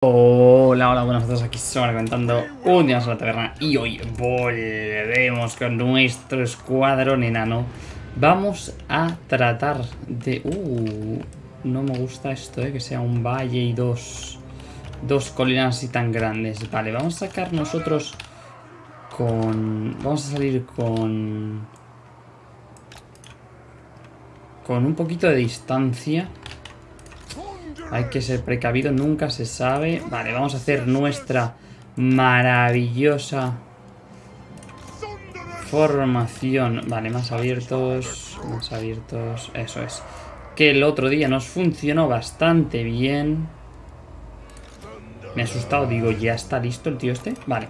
Hola, hola, buenas tardes, aquí Sora comentando un día a la taberna y hoy volvemos con nuestro escuadrón enano. Vamos a tratar de... Uh, no me gusta esto, eh, que sea un valle y dos, dos colinas así tan grandes. Vale, vamos a sacar nosotros con... Vamos a salir con... Con un poquito de distancia hay que ser precavido, nunca se sabe. Vale, vamos a hacer nuestra maravillosa formación. Vale, más abiertos, más abiertos, eso es. Que el otro día nos funcionó bastante bien. Me he asustado, digo, ¿ya está listo el tío este? Vale.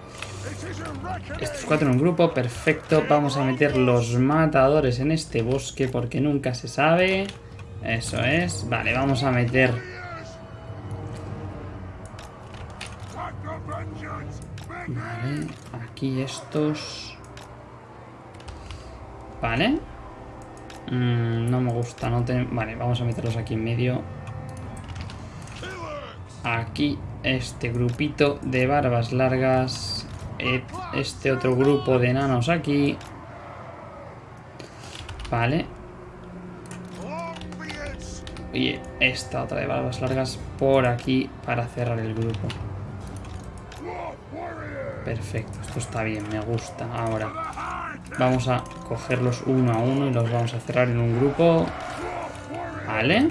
Estos cuatro en un grupo, perfecto. Vamos a meter los matadores en este bosque porque nunca se sabe. Eso es. Vale, vamos a meter Vale, aquí estos... Vale. Mm, no me gusta, no Vale, vamos a meterlos aquí en medio. Aquí este grupito de barbas largas. Eh, este otro grupo de enanos aquí. Vale. Y esta otra de barbas largas por aquí para cerrar el grupo. Perfecto, esto está bien, me gusta. Ahora vamos a cogerlos uno a uno y los vamos a cerrar en un grupo. Vale.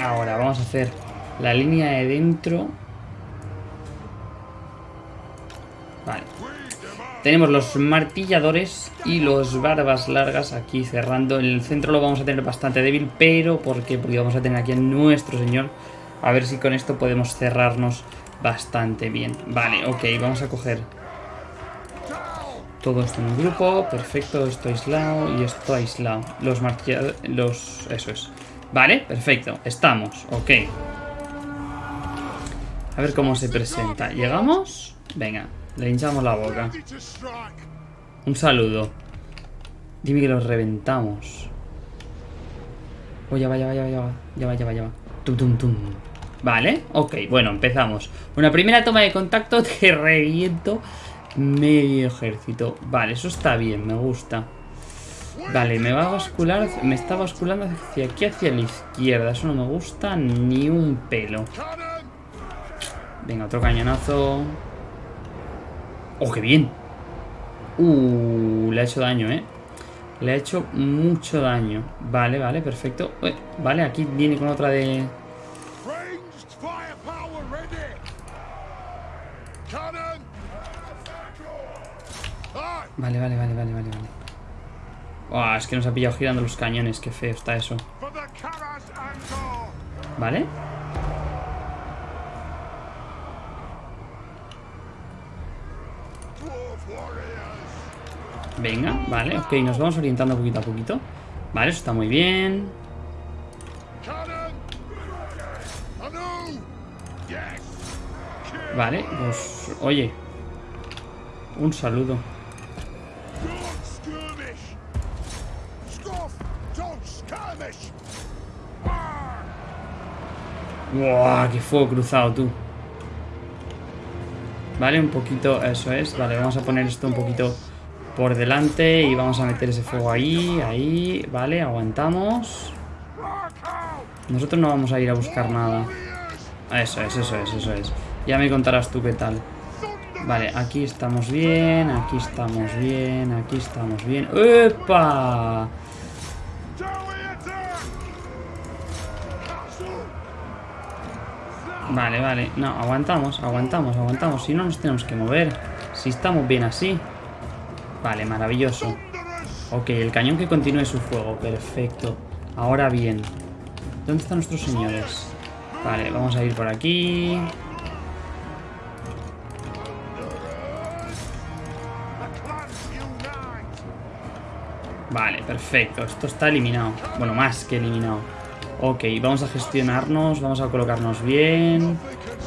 Ahora vamos a hacer la línea de dentro. Vale. Tenemos los martilladores y los barbas largas aquí cerrando. El centro lo vamos a tener bastante débil, pero ¿por qué? Porque vamos a tener aquí a nuestro señor. A ver si con esto podemos cerrarnos bastante bien. Vale, ok, vamos a coger todo esto en un grupo. Perfecto, esto aislado y esto aislado. Los martilladores... Los... Eso es. Vale, perfecto. Estamos, ok. A ver cómo se presenta. ¿Llegamos? Venga, le hinchamos la boca. Un saludo. Dime que los reventamos. Oh, ya va, ya va, ya va, ya va. Ya va, ya va, ya va. Tum, tum, tum. Vale, ok, bueno, empezamos. Una primera toma de contacto, te reviento Medio ejército. Vale, eso está bien, me gusta. Vale, me va a bascular Me está basculando hacia aquí, hacia la izquierda. Eso no me gusta ni un pelo. Venga, otro cañonazo. ¡Oh, qué bien! Uh, le ha hecho daño, ¿eh? Le ha hecho mucho daño. Vale, vale, perfecto. Vale, aquí viene con otra de... Vale, vale, vale, vale, vale, vale. es que nos ha pillado girando los cañones. Qué feo está eso. Vale. Venga, vale, ok, nos vamos orientando poquito a poquito Vale, eso está muy bien Vale, pues, oye Un saludo ¡Wow! ¡Qué fuego cruzado, tú! Vale, un poquito... Eso es. Vale, vamos a poner esto un poquito por delante y vamos a meter ese fuego ahí, ahí. Vale, aguantamos. Nosotros no vamos a ir a buscar nada. Eso es, eso es, eso es. Ya me contarás tú qué tal. Vale, aquí estamos bien, aquí estamos bien, aquí estamos bien. ¡Epa! Vale, vale. No, aguantamos, aguantamos, aguantamos. Si no nos tenemos que mover. Si estamos bien así. Vale, maravilloso. Ok, el cañón que continúe su fuego. Perfecto. Ahora bien. ¿Dónde están nuestros señores? Vale, vamos a ir por aquí. Vale, perfecto. Esto está eliminado. Bueno, más que eliminado. Ok, vamos a gestionarnos, vamos a colocarnos bien.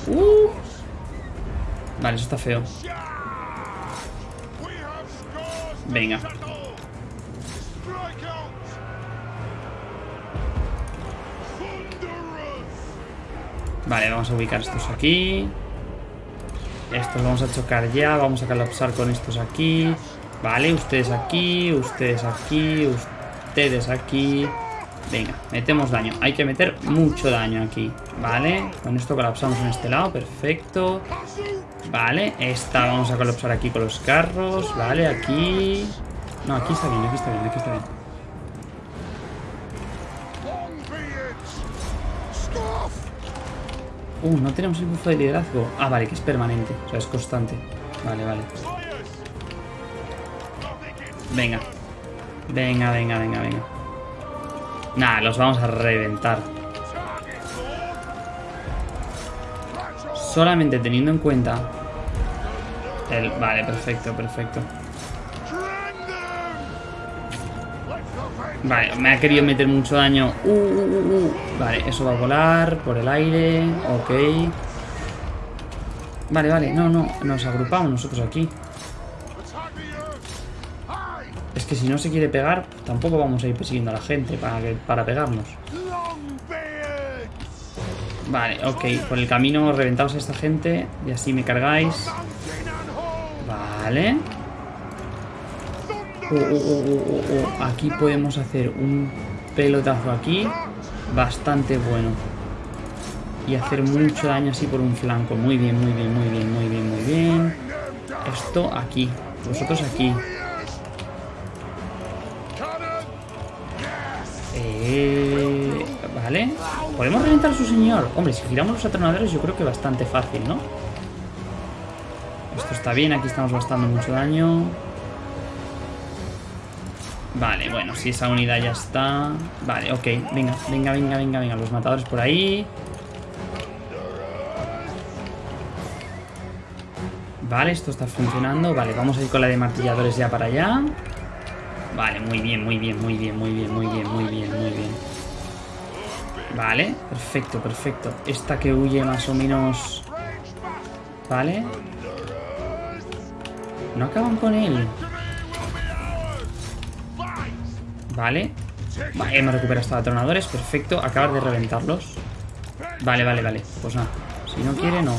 Uh. Vale, eso está feo. Venga. Vale, vamos a ubicar estos aquí. Estos vamos a chocar ya. Vamos a colapsar con estos aquí. Vale, ustedes aquí, ustedes aquí, ustedes aquí. Venga, metemos daño. Hay que meter mucho daño aquí. Vale, con esto colapsamos en este lado. Perfecto. Vale, esta vamos a colapsar aquí con los carros. Vale, aquí... No, aquí está bien, aquí está bien, aquí está bien. Uh, no tenemos el bufo de liderazgo. Ah, vale, que es permanente. O sea, es constante. Vale, vale. Venga. Venga, venga, venga, venga. Nah, los vamos a reventar. Solamente teniendo en cuenta... El... Vale, perfecto, perfecto. Vale, me ha querido meter mucho daño. Uh, uh, uh, uh, vale, eso va a volar por el aire. Ok. Vale, vale, no, no. Nos agrupamos nosotros aquí. Que si no se quiere pegar, tampoco vamos a ir persiguiendo a la gente para, para pegarnos. Vale, ok. Por el camino reventamos a esta gente y así me cargáis. Vale. Oh, oh, oh, aquí podemos hacer un pelotazo aquí bastante bueno. Y hacer mucho daño así por un flanco. Muy bien, muy bien, muy bien, muy bien, muy bien. Esto aquí. Vosotros aquí. Vale. ¿Podemos reventar a su señor? Hombre, si giramos los atronadores yo creo que bastante fácil, ¿no? Esto está bien, aquí estamos gastando mucho daño. Vale, bueno, si esa unidad ya está... Vale, ok, venga, venga, venga, venga, venga, los matadores por ahí. Vale, esto está funcionando. Vale, vamos a ir con la de martilladores ya para allá. Vale, muy bien, muy bien, muy bien, muy bien, muy bien, muy bien, muy bien. Vale, perfecto, perfecto. Esta que huye más o menos... Vale. No acaban con él. Vale. Vale, hemos recuperado estos atronadores. Perfecto. Acabar de reventarlos. Vale, vale, vale. Pues nada. Si no quiere, no.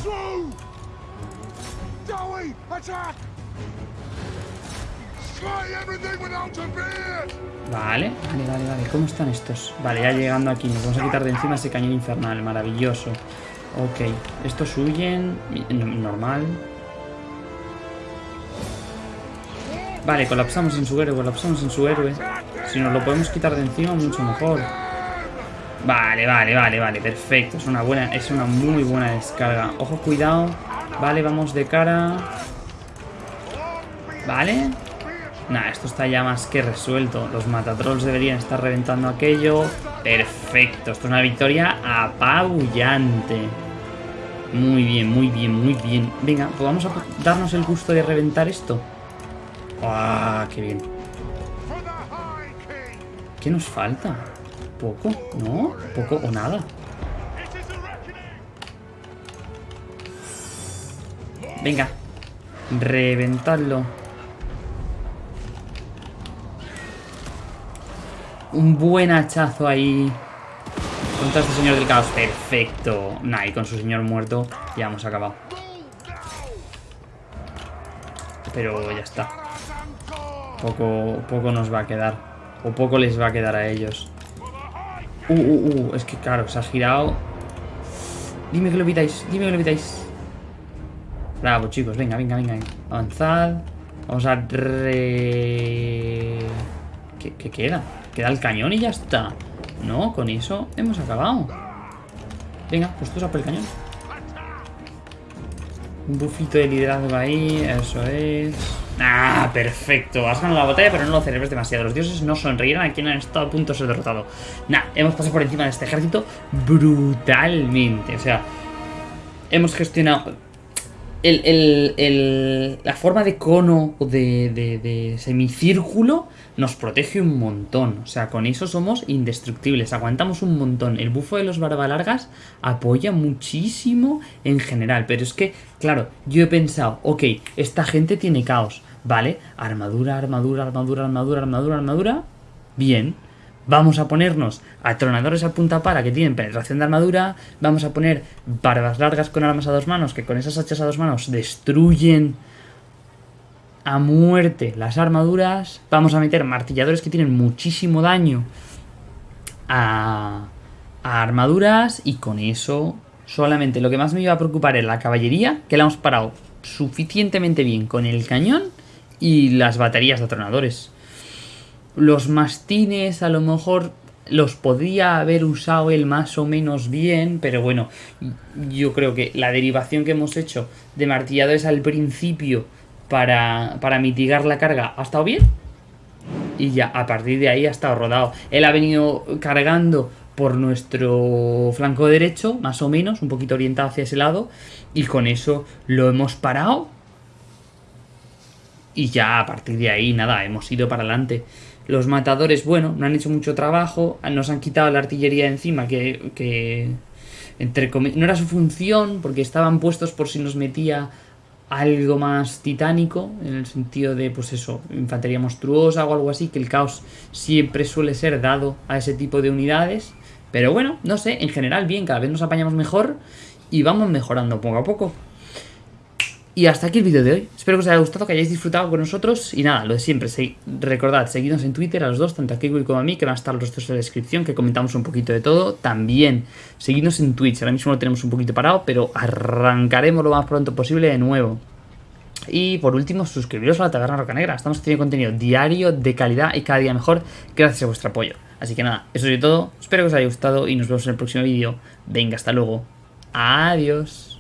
Vale, vale, vale, vale. ¿Cómo están estos? Vale, ya llegando aquí. Nos vamos a quitar de encima ese cañón infernal. Maravilloso. Ok. Estos huyen. Normal. Vale, colapsamos en su héroe, colapsamos en su héroe. Si nos lo podemos quitar de encima, mucho mejor. Vale, vale, vale, vale, perfecto. Es una buena, es una muy buena descarga. Ojo, cuidado. Vale, vamos de cara. Vale. Nah, esto está ya más que resuelto. Los matatrolls deberían estar reventando aquello. Perfecto. Esto es una victoria apabullante. Muy bien, muy bien, muy bien. Venga, pues darnos el gusto de reventar esto. ¡Ah, qué bien! ¿Qué nos falta? ¿Poco? ¿No? ¿Poco o nada? Venga. Reventadlo. Un buen hachazo ahí. Contra este señor del caos. Perfecto. Nah, y con su señor muerto ya hemos acabado. Pero ya está. Poco, poco nos va a quedar. O poco les va a quedar a ellos. Uh, uh, uh. Es que claro, se ha girado. Dime que lo evitáis. Dime que lo evitáis. Bravo, chicos. Venga, venga, venga. Avanzad. Vamos a re... ¿Qué, ¿Qué, queda? Queda el cañón y ya está. No, con eso hemos acabado. Venga, pues tú a por el cañón. Un bufito de liderazgo ahí. Eso es. Ah, perfecto. Has ganado la batalla, pero no lo celebres demasiado. Los dioses no sonríen a quien han estado a punto de ser derrotado. Nah, hemos pasado por encima de este ejército brutalmente. O sea, hemos gestionado la forma de cono o de, semicírculo nos protege un montón. O sea, con eso somos indestructibles. Aguantamos un montón. El bufo de los barbalargas apoya muchísimo en general. Pero es que, claro, yo he pensado, ok, esta gente tiene caos. Vale, armadura, armadura, armadura, armadura, armadura, armadura. Bien. Vamos a ponernos atronadores a punta para que tienen penetración de armadura. Vamos a poner barbas largas con armas a dos manos, que con esas hachas a dos manos destruyen a muerte las armaduras. Vamos a meter martilladores que tienen muchísimo daño a, armaduras. Y con eso solamente lo que más me iba a preocupar es la caballería, que la hemos parado suficientemente bien con el cañón y las baterías de atronadores. Los mastines a lo mejor los podría haber usado él más o menos bien, pero bueno, yo creo que la derivación que hemos hecho de martilladores al principio para, para mitigar la carga ha estado bien. Y ya, a partir de ahí ha estado rodado. Él ha venido cargando por nuestro flanco derecho, más o menos, un poquito orientado hacia ese lado, y con eso lo hemos parado. Y ya a partir de ahí, nada, hemos ido para adelante. Los matadores, bueno, no han hecho mucho trabajo, nos han quitado la artillería encima, que, que entre no era su función, porque estaban puestos por si nos metía algo más titánico, en el sentido de, pues eso, infantería monstruosa o algo así, que el caos siempre suele ser dado a ese tipo de unidades. Pero bueno, no sé, en general bien, cada vez nos apañamos mejor y vamos mejorando poco a poco. Y hasta aquí el vídeo de hoy. Espero que os haya gustado, que hayáis disfrutado con nosotros. Y nada, lo de siempre. recordad, seguidnos en Twitter a los dos, tanto a Kiko como a mí, que van a estar los dos en la descripción, que comentamos un poquito de todo. También, seguidnos en Twitch. Ahora mismo lo tenemos un poquito parado, pero arrancaremos lo más pronto posible de nuevo. Y por último, suscribiros a la Taberna Roca Negra. Estamos haciendo contenido diario, de calidad y cada día mejor, gracias a vuestro apoyo. Así que nada, eso es todo. Espero que os haya gustado y nos vemos en el próximo vídeo. Venga, hasta luego. Adiós.